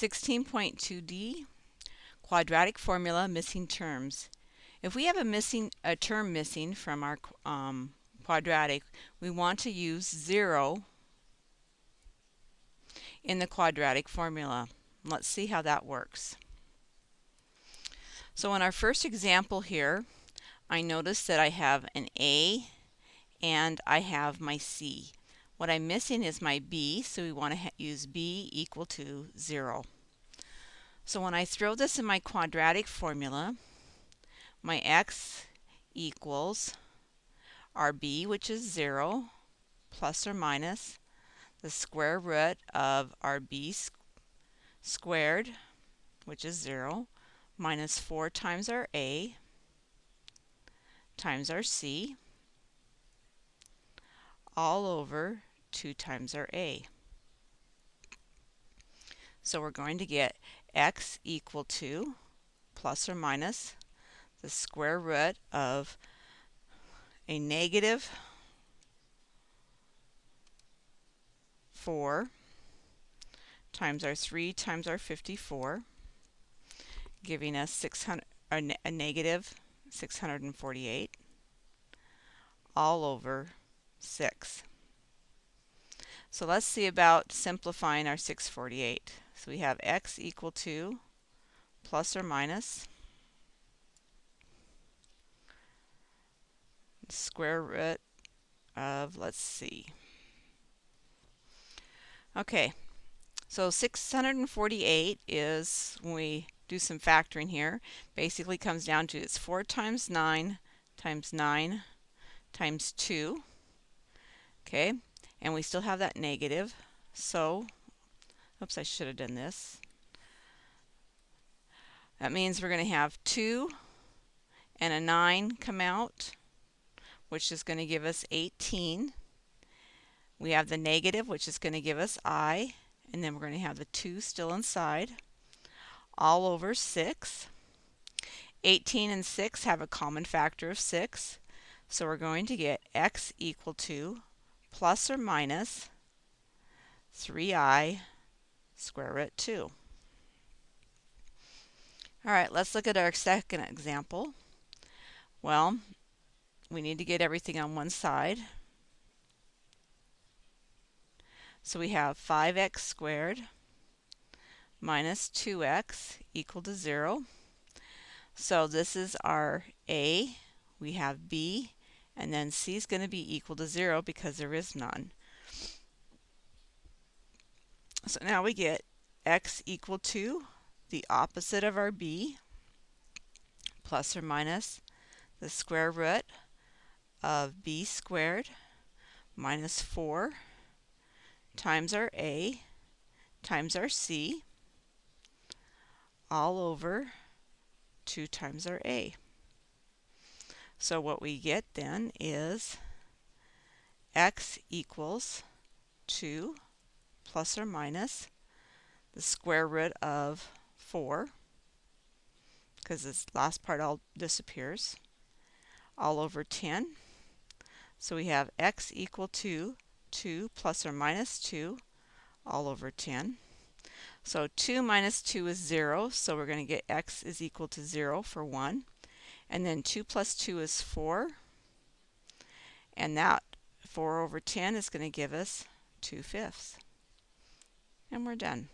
16.2d, quadratic formula missing terms. If we have a missing a term missing from our um, quadratic, we want to use 0 in the quadratic formula. Let's see how that works. So in our first example here, I notice that I have an A and I have my C. What I'm missing is my b, so we want to use b equal to 0. So when I throw this in my quadratic formula, my x equals our b, which is 0, plus or minus the square root of our b squared, which is 0, minus 4 times our a times our c, all over 2 times our a. So we're going to get x equal to plus or minus the square root of a negative 4 times our 3 times our 54, giving us 600, a, a negative 648 all over 6. So let's see about simplifying our 648. So we have x equal to plus or minus square root of, let's see. Okay, so 648 is, when we do some factoring here, basically comes down to it's 4 times 9 times 9 times 2. Okay, and we still have that negative. So, oops, I should have done this. That means we're going to have 2 and a 9 come out, which is going to give us 18. We have the negative, which is going to give us i, and then we're going to have the 2 still inside, all over 6. 18 and 6 have a common factor of 6, so we're going to get x equal to plus or minus 3i square root 2. All right, let's look at our second example. Well, we need to get everything on one side. So we have 5x squared minus 2x equal to 0. So this is our a. We have b and then c is going to be equal to 0 because there is none. So now we get x equal to the opposite of our b plus or minus the square root of b squared minus 4 times our a times our c all over 2 times our a. So what we get then is x equals 2 plus or minus the square root of 4 because this last part all disappears all over 10. So we have x equal to 2 plus or minus 2 all over 10. So 2 minus 2 is 0, so we're going to get x is equal to 0 for 1. And then 2 plus 2 is 4. And that 4 over 10 is going to give us 2 fifths. And we're done.